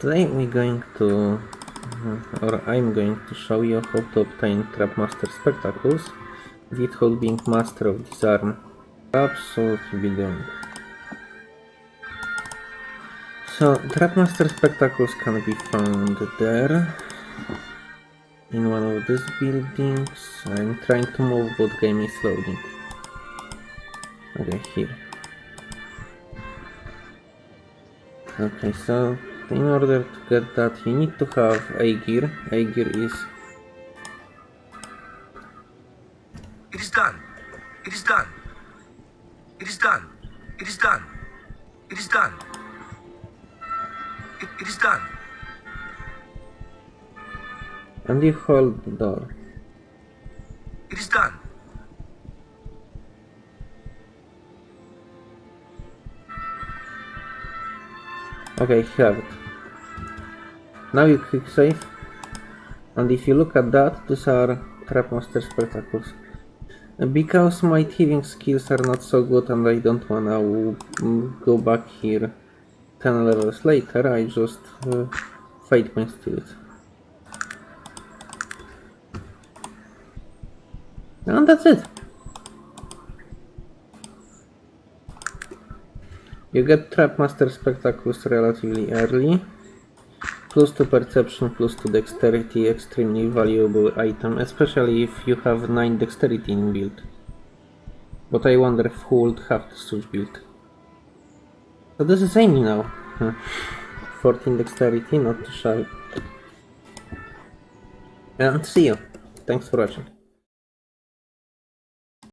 Today we're going to, uh, or I'm going to show you how to obtain Trapmaster Spectacles without being master of disarm. Absolutely be doing. So, Trapmaster Spectacles can be found there, in one of these buildings. I'm trying to move, but game is loading. Okay, here. Okay, so in order to get that you need to have a gear. A gear is It is done. It is done. It is done. It is done. It is done. It, it is done. and you hold the door. It is done. Okay, have it. Now you click save. And if you look at that, these are Trapmaster Spectacles. Because my thieving skills are not so good and I don't wanna mm, go back here 10 levels later, I just uh, fight my skills. And that's it. You get Trap Master Spectacles relatively early. Plus 2 perception, plus 2 dexterity, extremely valuable item, especially if you have 9 dexterity in build. But I wonder if who would have such build. So this is Amy now. Hmm. 14 dexterity, not too shabby. And see you. Thanks for watching.